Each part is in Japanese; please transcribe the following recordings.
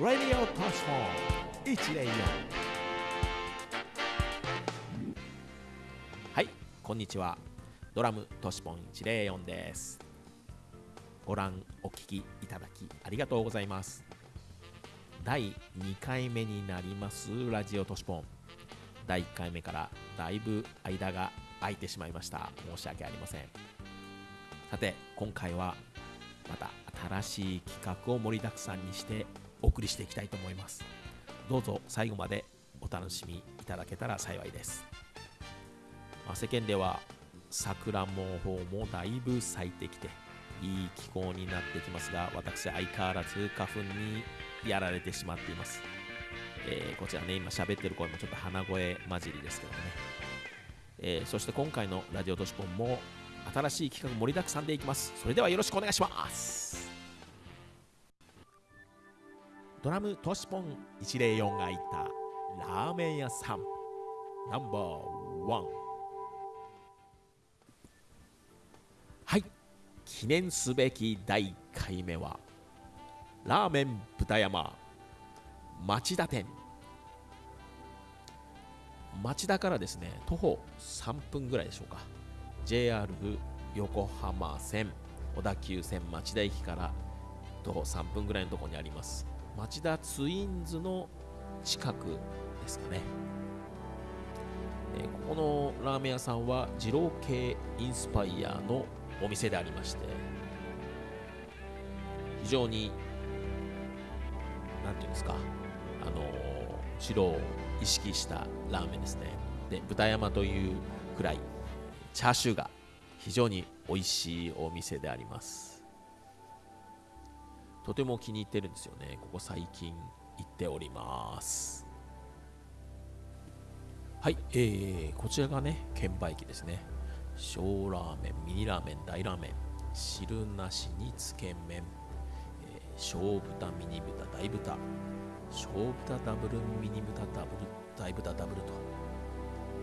Radio トシフォン104はいこんにちは。ドラムトシポン104です。ご覧お聞きいただきありがとうございます。第2回目になりますラジオトシポン。第1回目からだいぶ間が空いてしまいました。申し訳ありません。さて今回はまた新しい企画を盛りだくさんにしてお送りしていきたいと思います。どうぞ最後までお楽しみいただけたら幸いです、まあ、世間では桜も方もだいぶ咲いてきていい気候になってきますが私相変わらず花粉にやられてしまっています、えー、こちらね今喋ってる声もちょっと鼻声混じりですけどね、えー、そして今回のラジオ都市ポンも新しい企画盛りだくさんでいきます。それではよろしくお願いします。ドラムトシポン104がいたラーメン屋さん。ナンバーワン。はい。記念すべき第1回目はラーメン豚山。町田店。町田からですね徒歩3分ぐらいでしょうか。JR 横浜線小田急線町田駅から徒歩3分ぐらいのところにあります。町田ツインズの近くですかね、えー、ここのラーメン屋さんは二郎系インスパイアのお店でありまして非常に何ていうんですかあの二郎を意識したラーメンですね。で豚山というくらいチャーシューが非常に美味しいお店であります。とても気に入ってるんですよね。ここ最近行っております。はい、えー、こちらがね券売機ですね。小ラーメンミニラーメン大ラーメン。汁なしにつけ麺、えー、小豚ミニ豚大豚。小豚ダブルミニ豚ダブル大豚ダブルと、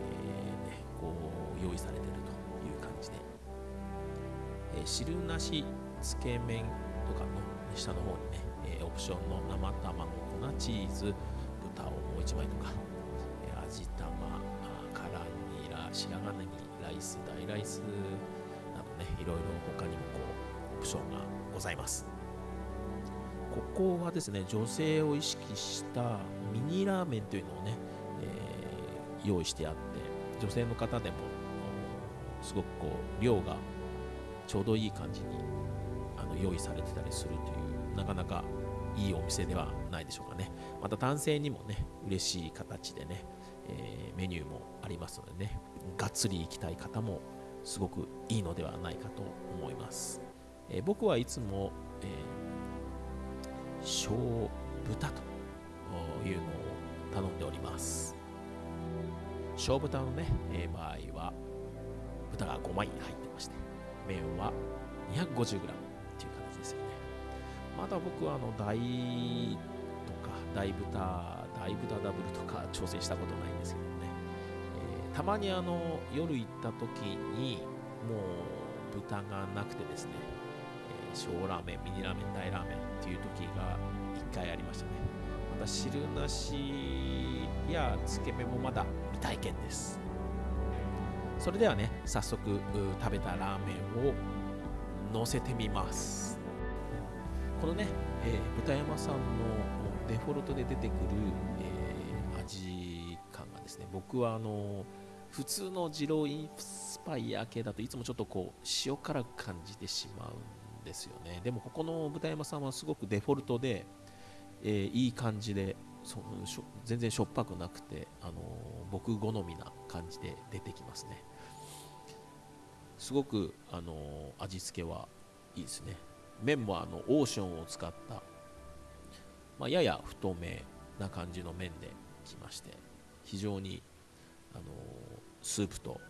えーね、こう用意されてるという感じで、えー、汁なしつけ麺とかの下の方にね、えー、オプションの生卵粉チーズ豚をもう1枚とか、えー、味玉辛ニラ白髪ネギライス大ライスなどねいろいろ他にもこうオプションがございます。ここはですね女性を意識したミニラーメンというのをね、えー、用意してあって女性の方でもすごくこう量がちょうどいい感じにあの用意されてたりするというなかなかいいお店ではないでしょうかね。また男性にもね嬉しい形でね、えー、メニューもありますのでねがっつり行きたい方もすごくいいのではないかと思います、えー、僕はいつも、えー、小豚というのを頼んでおります。小豚のね、えー、場合は豚が5枚入ってまして麺は 250g っていう形ですよね。まだ僕はあの大とか大豚大豚ダブルとか挑戦したことないんですけどね、えー、たまにあの夜行った時にもう豚がなくてですね、えー、小ラーメンミニラーメン大ラーメンっていう時が1回ありましたね。また汁なしやつけ麺もまだ未体験です。それではね早速食べたラーメンを乗せてみます。このね、えー、豚山さんのデフォルトで出てくる、えー、味感がですね僕はあの普通の二郎インスパイア系だといつもちょっとこう塩辛く感じてしまうんですよね。でもここの豚山さんはすごくデフォルトで、えー、いい感じでそ全然しょっぱくなくて、あの僕好みな感じで出てきますね。すごく、あの味付けはいいですね。麺もあのオーションを使った、まあ、やや太めな感じの麺できまして非常に、あのスープと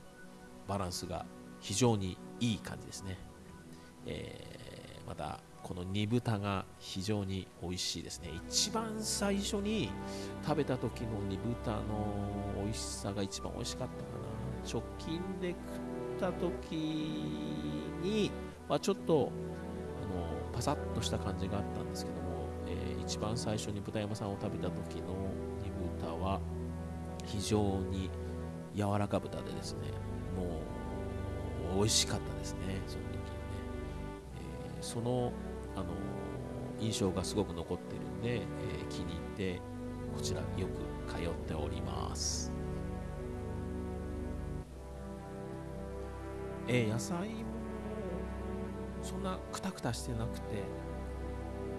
バランスが非常にいい感じですね、えー、またこの煮豚が非常に美味しいですね。一番最初に食べた時の煮豚の美味しさが一番美味しかったかな。直近で食った時に、まあ、ちょっとパサッとした感じがあったんですけどもえー、一番最初に豚山さんを食べた時の煮豚は非常に柔らか豚でですねもう美味しかったですねその時にね、えー、その、あの、印象がすごく残ってるんで、えー、気に入ってこちらよく通っております。えー、野菜もそんなくたくたしてなくて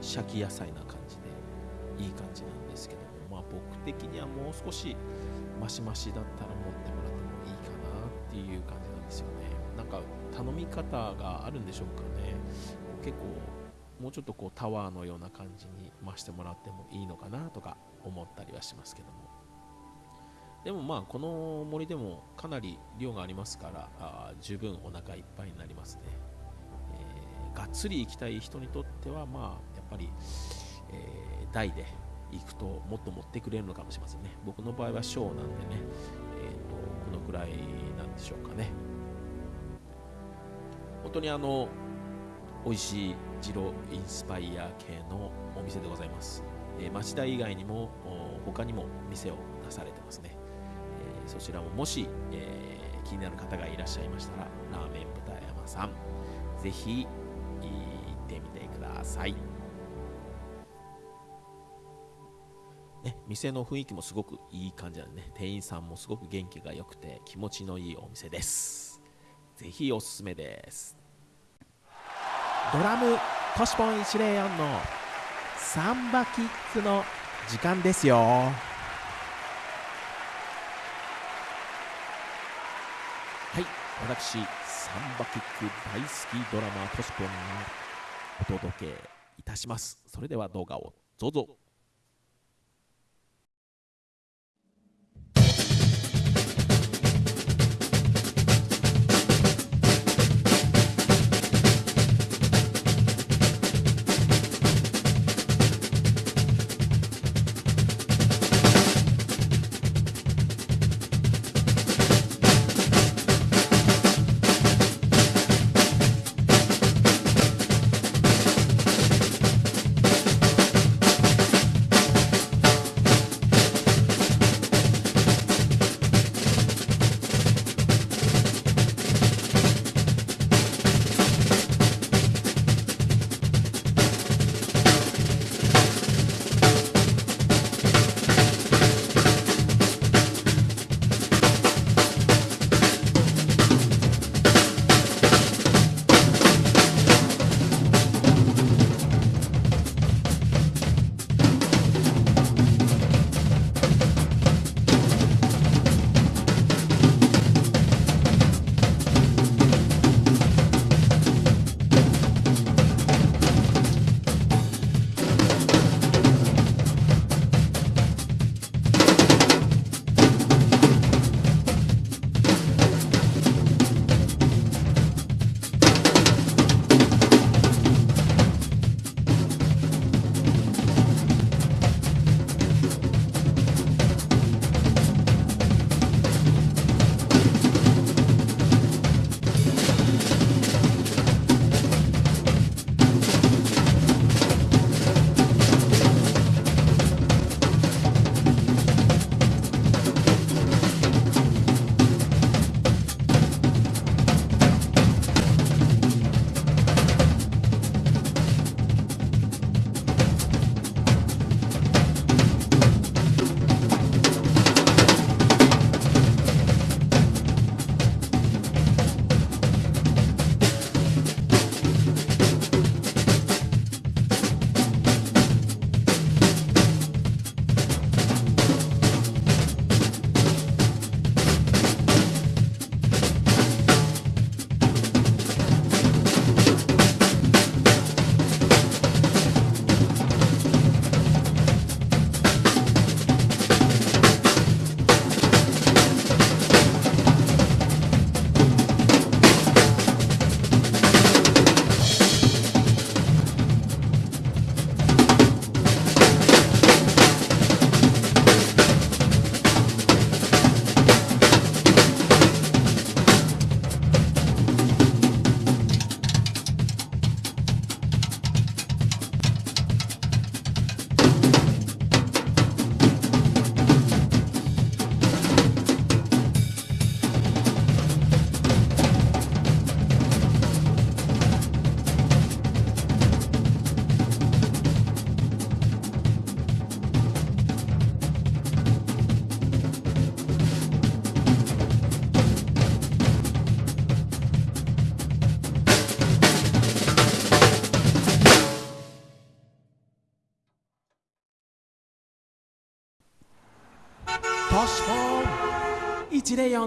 シャキ野菜な感じでいい感じなんですけども。まあ僕的にはもう少しマシマシだったら持ってもらってもいいかなっていう感じなんですよね。なんか頼み方があるんでしょうかね。結構もうちょっとこうタワーのような感じに増してもらってもいいのかなとか思ったりはしますけども。でもまあこの森でもかなり量がありますからあ十分お腹いっぱいになりますね、っつり行きたい人にとってはまあやっぱり、えー、台で行くともっと持ってくれるのかもしれませんね。僕の場合は小なんでね、えーと、このくらいなんでしょうかね。本当にあの美味しいジロインスパイア系のお店でございます、えー、町田以外にも他にも店を出されてますね。えそちらももし、えー、気になる方がいらっしゃいましたら、ラーメン豚山さん、ぜひてみてください。ね、店の雰囲気もすごくいい感じなんでね、店員さんもすごく元気が良くて気持ちのいいお店です。ぜひおすすめです。ドラムトシポン104のサンバキックの時間ですよはい。私サンバキック大好きドラマートシポンがお届けいたします。それでは動画をどうぞ。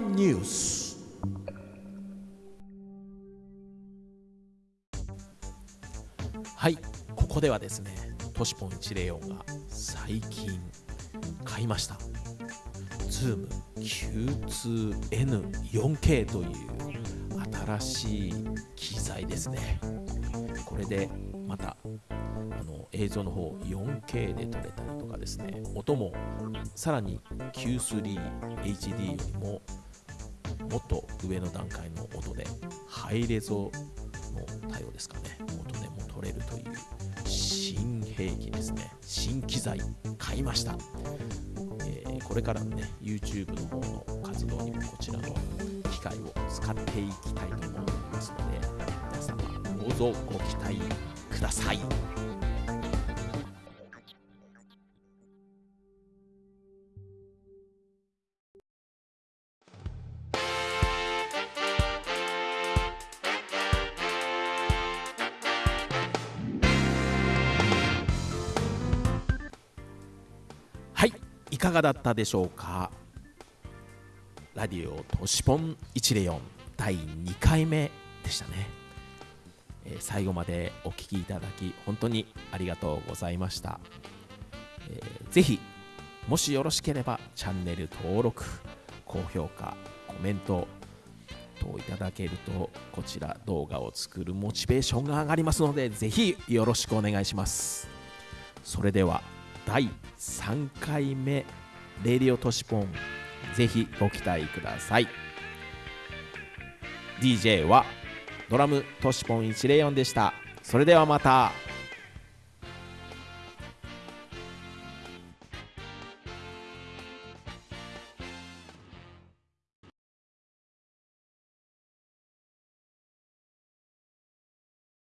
ニュースはいここではですねトシポン104が最近買いました。ズーム Q2N4K という新しい機材ですね。これでまたあの映像の方 4K で撮れたりとかですね。音もさらに Q3HD よりももっと上の段階の音でハイレゾの対応ですかね。音でも撮れるという新兵器ですね。新機材買いました、えー、これからのね YouTube の方の活動にもこちらの機械を使っていきたいと思いますので皆様どうぞご期待ください。かがだったでしょうか？ラディオとしぽん104第2回目でしたね、えー、最後までお聴きいただき本当にありがとうございました、えー、ぜひもしよろしければチャンネル登録高評価コメント等いただけるとこちら動画を作るモチベーションが上がりますのでぜひよろしくお願いします。それでは第3回目レディオトシポン。ぜひご期待ください。DJ はドラムトシポン104でした。それではまた。